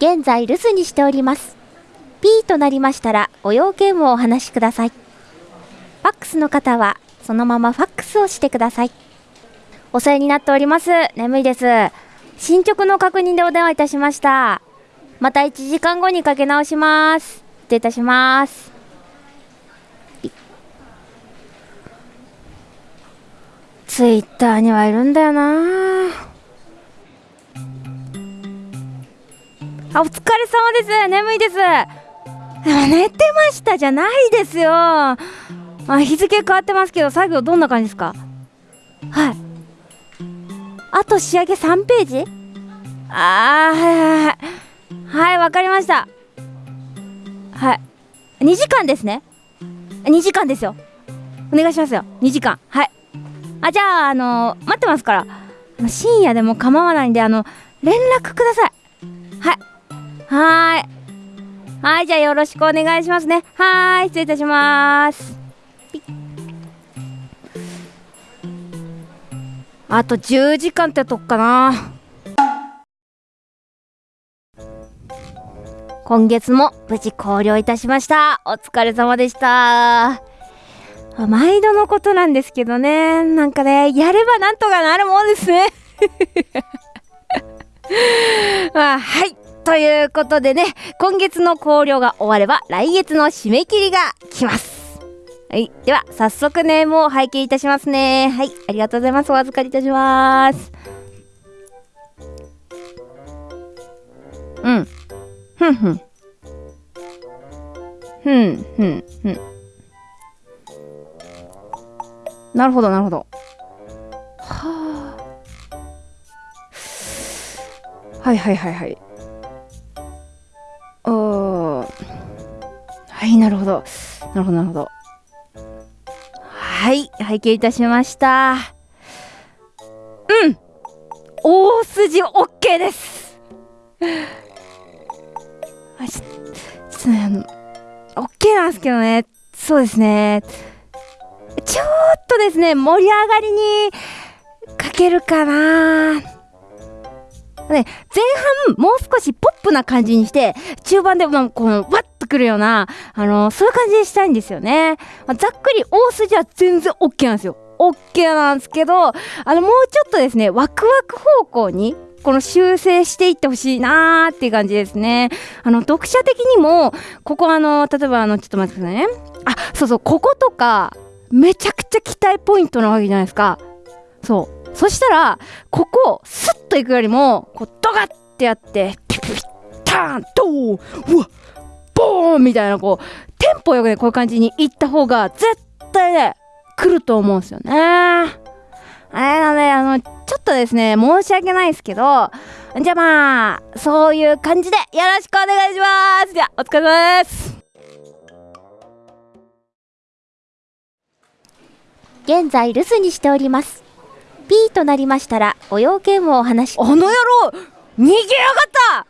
現在留守にしております。P となりましたらご用件をお話しください。ファックスの方はそのままファックスをしてください。お世話になっております。眠いです。進捗の確認でお電話いたしました。また1時間後にかけ直します。失礼いたします。ツイッターにはいるんだよな。疲れ様です。眠いです。寝てましたじゃないですよ。あ、日付変わってますけど、作業どんな感じですか？はい。あと仕上げ3ページ？あー、はいはいはい。はい、わかりました。はい。2時間ですね。2時間ですよ。お願いしますよ。2時間。はい。あ、じゃあ、あのー、待ってますから。深夜でも構わないんで、あの、連絡ください。はい。はい。はいじゃあよろしくお願いしますね。はい失礼いたします。あと10時間ってとこかな。今月も無事考慮いたしました。お疲れ様でした。毎度のことなんですけどね。なんかねやればなんとかなるもんですね。あはい。ということでね、今月の考慮が終われば来月の締め切りが来ます。はい。では、早速ネームを拝見いたしますね。はい。ありがとうございます。お預かりいたします。うん。ふんふん。ふんふんふん。なるほど、なるほど。はあ。はいはいはいはい。なるほど。なるほどなるほど。はい拝見いたしました。うん。大筋 OK です。あちょっとねあの OK なんですけどね。そうですね。ちょっとですね盛り上がりにかけるかな。ね、前半もう少しポップな感じにして、中盤でもうこの、わっくるような、あのそういう感じにしたいんですよね。まあ、ざっくり大筋は全然 OK なんですよ。OK なんですけど、あの、もうちょっとですね、ワクワク方向に、この修正していってほしいなーっていう感じですね。あの、読者的にも、ここあの、例えばあの、ちょっと待ってくださいね。あ、そうそう、こことか、めちゃくちゃ期待ポイントなわけじゃないですか。そう。そしたらここスッといくよりもこうドガッてやってピピピターンドーうわーンみたいなこうテンポよくねこういう感じにいった方が絶対ね来ると思うんですよね。あれなのであのちょっとですね申し訳ないですけどじゃあまあそういう感じでよろしくお願いします。じゃあお疲れ様です。現在留守にしております。P となりましたらご用件をお話あの野郎逃げやがった